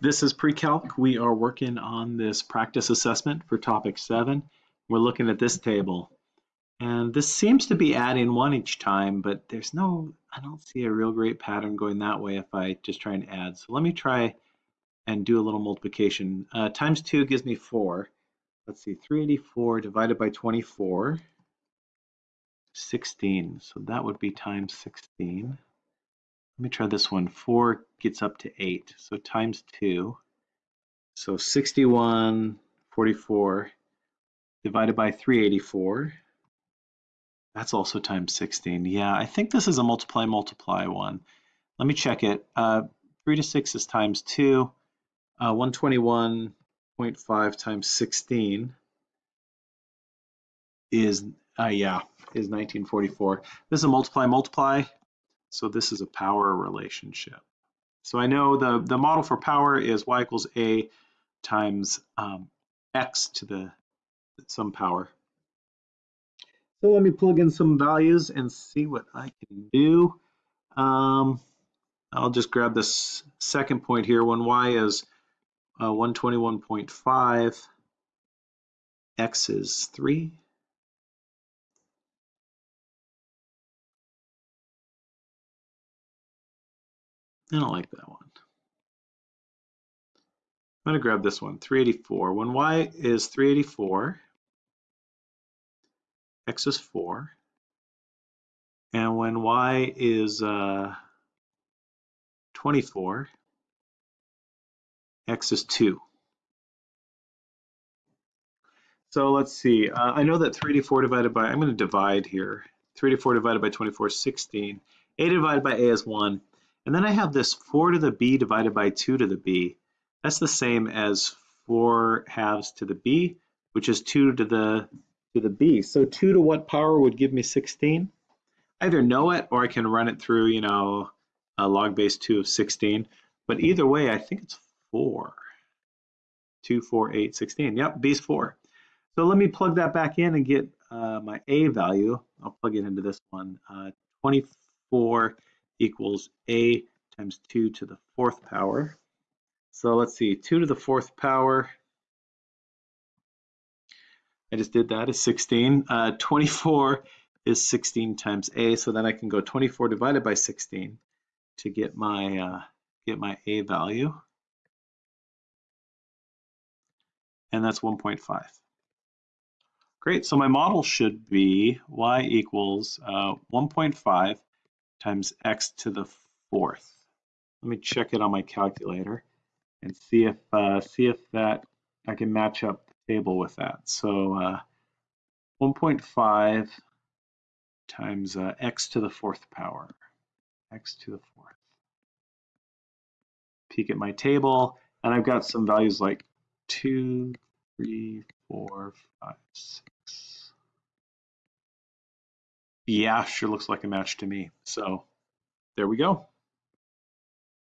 this is pre-calc. We are working on this practice assessment for topic seven. We're looking at this table. And this seems to be adding one each time, but there's no, I don't see a real great pattern going that way if I just try and add. So let me try and do a little multiplication. Uh, times two gives me four. Let's see, 384 divided by 24, 16. So that would be times 16. Let me try this one. 4 gets up to 8, so times 2. So 61, 44 divided by 384. That's also times 16. Yeah, I think this is a multiply multiply one. Let me check it. Uh, 3 to 6 is times 2. Uh, 121.5 times 16 is, uh, yeah, is 1944. This is a multiply multiply. So this is a power relationship. So I know the, the model for power is y equals a times um, x to the some power. So let me plug in some values and see what I can do. Um, I'll just grab this second point here when y is uh, 121.5, x is 3, I don't like that one. I'm going to grab this one, 384. When y is 384, x is 4. And when y is uh, 24, x is 2. So let's see. Uh, I know that 384 divided by, I'm going to divide here. 384 divided by 24 is 16. a divided by a is 1. And then I have this 4 to the b divided by 2 to the b. That's the same as 4 halves to the b, which is 2 to the to the b. So 2 to what power would give me 16? I either know it or I can run it through, you know, a log base 2 of 16. But either way, I think it's 4. 2, 4, 8, 16. Yep, b's 4. So let me plug that back in and get uh, my a value. I'll plug it into this one. Uh, 24 equals a times 2 to the fourth power. So let's see, 2 to the fourth power. I just did that is 16. Uh, 24 is 16 times a, so then I can go 24 divided by 16 to get my uh, get my a value, and that's 1.5. Great, so my model should be y equals uh, 1.5 times x to the fourth. Let me check it on my calculator and see if uh, see if that I can match up the table with that. So uh, 1.5 times uh, x to the fourth power, x to the fourth. Peek at my table, and I've got some values like 2, 3, 4, 5, 6, yeah, sure looks like a match to me. So there we go.